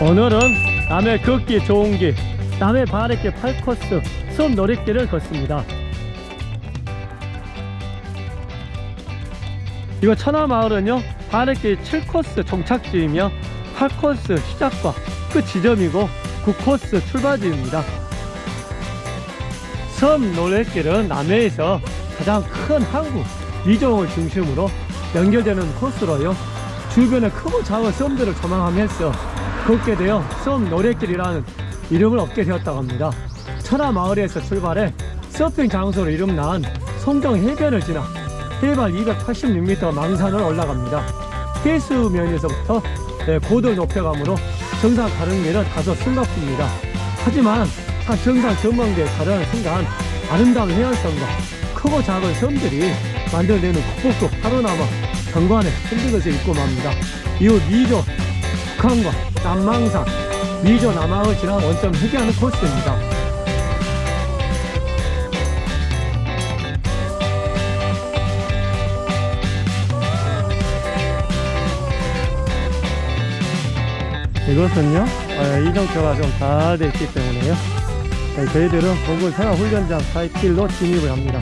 오늘은 남해 걷기 좋은 길 남해 바래길 8코스 섬 노랫길을 걷습니다 이거 천하마을은요 바래길 7코스 종착지이며 8코스 시작과 끝 지점이고 9코스 출발지입니다. 섬 노랫길은 남해에서 가장 큰 항구 미종을 중심으로 연결되는 코스로요 주변에 크고 작은 섬들을 조망하면서 걷게 되어 섬 노랫길이라는 이름을 얻게 되었다고 합니다. 천하마을에서 출발해 서핑 장소로 이름난 송정 해변을 지나 해발 286m 망산을 올라갑니다. 해수면에서부터 네, 고도 높여감으로 정상 가는 길은 다소 숨가쁩니다. 하지만 한 정상 전망대에 가려는 순간 아름다운 해안선과 크고 작은 섬들이 만들어내는 북북도 파노라마 경관에 것을 입고 맙니다. 이후 미조 북한과 남망산 미조 남항을 지나 원점 회귀하는 코스입니다 이것은요. 어, 이정표가 좀다 되어 있기 때문에요. 네, 저희들은 공군 생활훈련장 사이길로 진입을 합니다.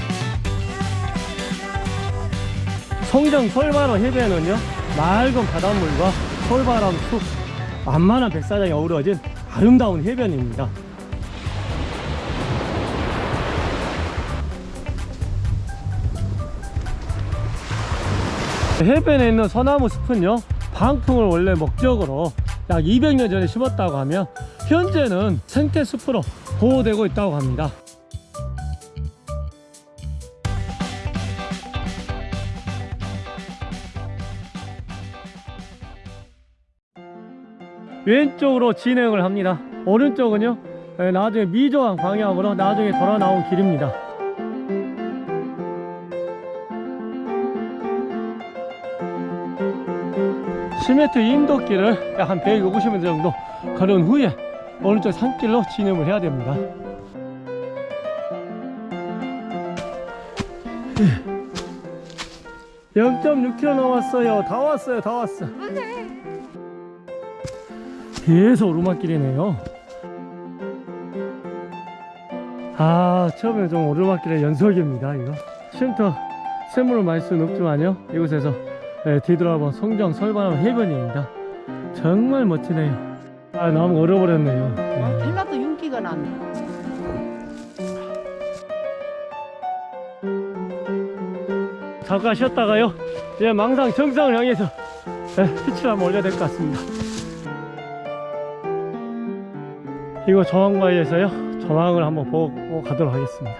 송정 솔바람 해변은요 맑은 바닷물과 솔바람 숲 만만한 백사장이 어우러진 아름다운 해변입니다. 해변에 있는 소나무 숲은요 방풍을 원래 목적으로 약 200년 전에 심었다고 하며 현재는 생태숲으로 보호되고 있다고 합니다. 왼쪽으로 진행을 합니다. 오른쪽은요 에, 나중에 미조항 방향으로 나중에 돌아 나온 길입니다 10m 인도길을 약 한 150m 정도 걸은 후에 오른쪽 산길로 진입을 해야 됩니다. 0.6km 남았어요. 다 왔어요 다 왔어 계속 오르막길이네요. 아 처음에 좀 오르막길의 연속입니다 이거. 쉼터 샘물을 마실 수는 없지만요 이곳에서 네, 뒤돌아본 송정 설바람 해변입니다. 정말 멋지네요. 아 너무 얼어버렸네요. 네. 빌라도 윤기가 나네. 잠깐 쉬었다가요? 이제 망상 정상을 향해서 네, 피치를 한번 올려야 될 것 같습니다. 이거 저항바위에서요 저항을 한번 보고 가도록 하겠습니다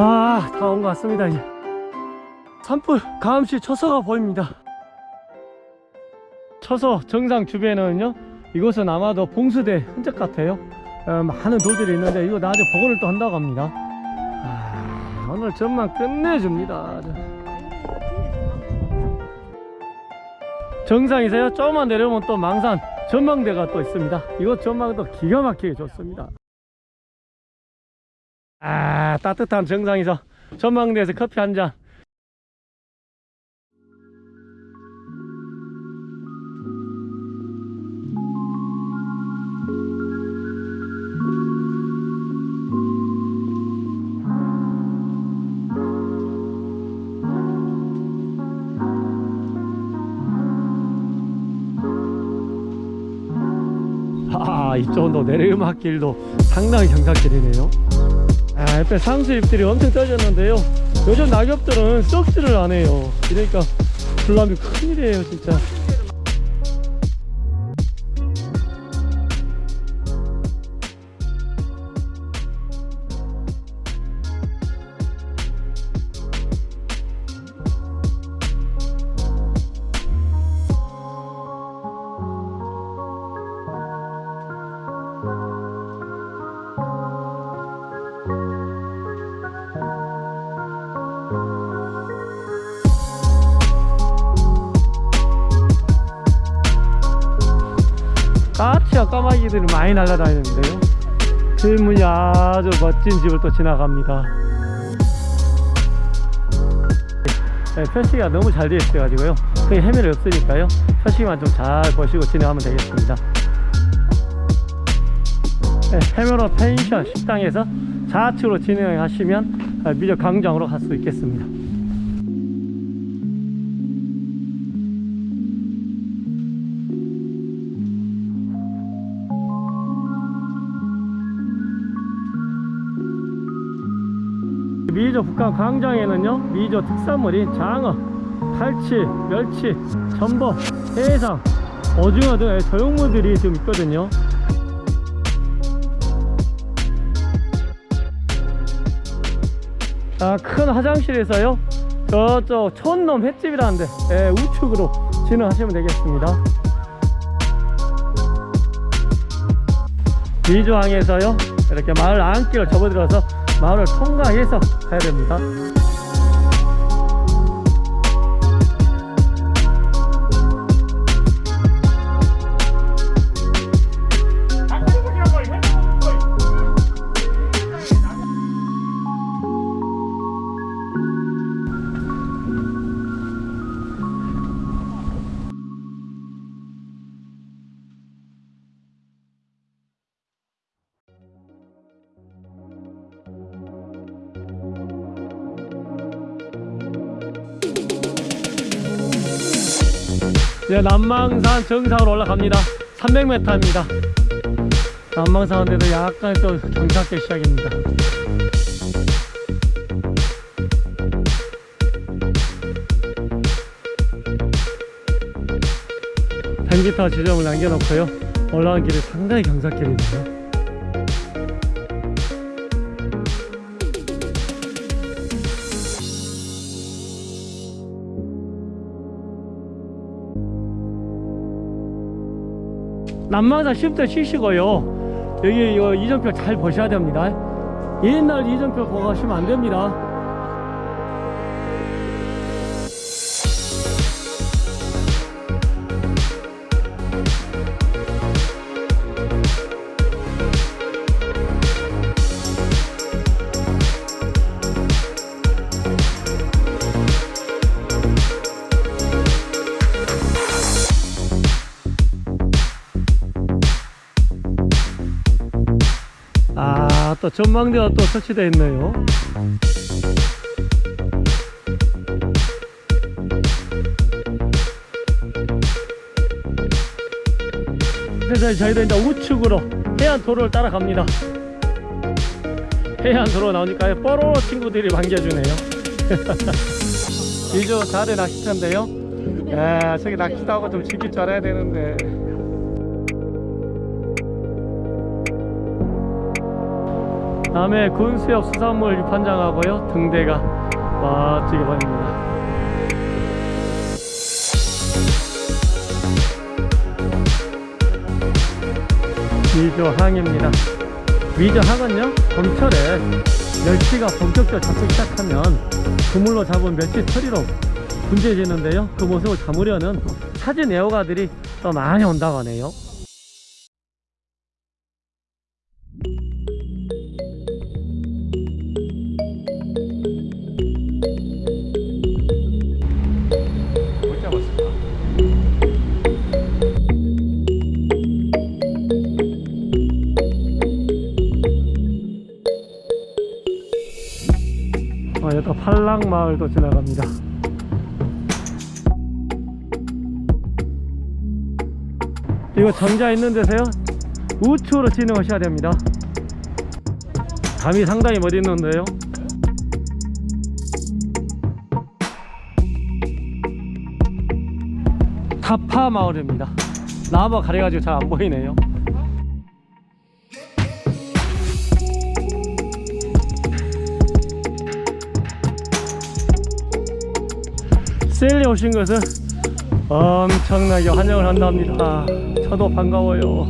아 다 온 것 같습니다 이제. 산불 가음시 처서가 보입니다. 처서 정상 주변에는요 이곳은 아마도 봉수대 흔적 같아요. 어, 많은 돌들이 있는데 이거 나중에 복원을 또 한다고 합니다. 아, 오늘 전망 끝내줍니다. 정상이세요? 조금만 내려오면 또 망산 전망대가 또 있습니다. 이곳 전망도 기가 막히게 좋습니다 아 따뜻한 정상에서 전망대에서 커피 한잔. 아 이쪽도 내리막길도 상당히 경사길이네요 아 옆에 상수잎들이 엄청 떨어졌는데요. 요즘 낙엽들은 썩지를 않아요. 그러니까 불나면 큰일이에요 진짜 까마귀들이 많이 날아다니는데요. 들문이 아주 멋진 집을 또 지나갑니다. 네, 표시가 너무 잘 되어 있어 가지고요. 크게 헤매를 없으니까요. 표시만 좀 잘 보시고 진행하면 되겠습니다. 네, 해면로 펜션 식당에서 좌측으로 진행하시면 아, 미적 광장으로 갈 수 있겠습니다 미조 북한 광장에는요 미조 특산물인 장어, 갈치, 멸치, 전복, 해상, 오징어 등의 저용물들이 지금 있거든요. 아, 큰 화장실에서요 저쪽 촌놈 횟집이라는데 예, 우측으로 진행하시면 되겠습니다. 미조항에서요 이렇게 마을 안길을 접어들어서 마을을 통과해서 가야 됩니다 이제 남망산 정상으로 올라갑니다. 300m입니다. 남망산인데도 약간 또 경사길 시작입니다. 벤기타 지점을 남겨놓고요. 올라간 길이 상당히 경사길이네요 남망산 10대 쉬시고요. 여기 이정표 잘 보셔야 됩니다. 옛날 이정표 보고 가시면 안 됩니다 또 전망대가 또 설치되어 있네요. 그래서 저희도 이제 우측으로 해안도로를 따라갑니다. 해안도로 나오니까 뽀로로 친구들이 반겨주네요. 이주 자대 낚시터인데요. 야, 저기 낚시도 하고 좀 즐길 줄 알아야 되는데. 다음에 군수역 수산물 유판장하고요 등대가 멋지게 보입니다. 미조항입니다. 미조항은요 봄철에 멸치가 본격적으로 잡기 시작하면 그물로 잡은 멸치 처리로 분주해지는데요. 그 모습을 담으려는 사진 애호가들이 또 많이 온다고 하네요 팔랑마을도 지나갑니다. 이거 정자 있는 데서요 우측으로 진행하셔야 됩니다. 감이 상당히 멋있는데요. 타파 마을입니다. 나무가 가려가지고 잘 안 보이네요. 셀리 오신 것은 엄청나게 환영을 한답니다. 저도 반가워요.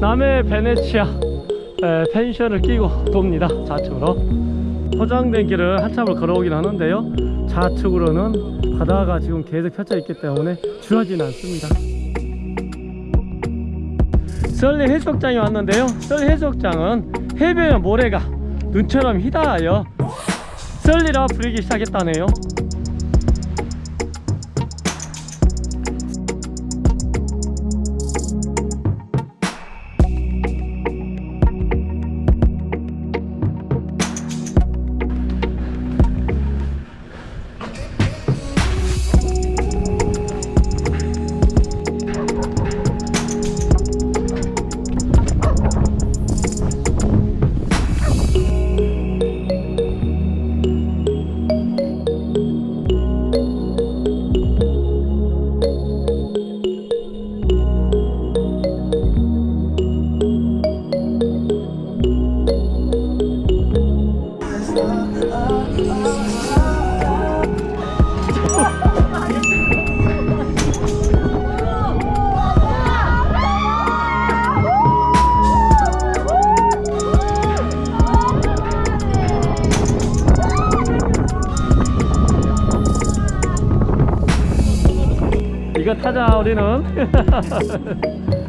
남해 베네치아 에, 펜션을 끼고 돕니다 좌측으로 포장된 길을 한참을 걸어오긴 하는데요 좌측으로는 바다가 지금 계속 펼쳐 있기 때문에 주하지는 않습니다 썰리 해수욕장에 왔는데요 썰리 해수욕장은 해변의 모래가 눈처럼 휘다하여 썰리라 부르기 시작했다네요 우리는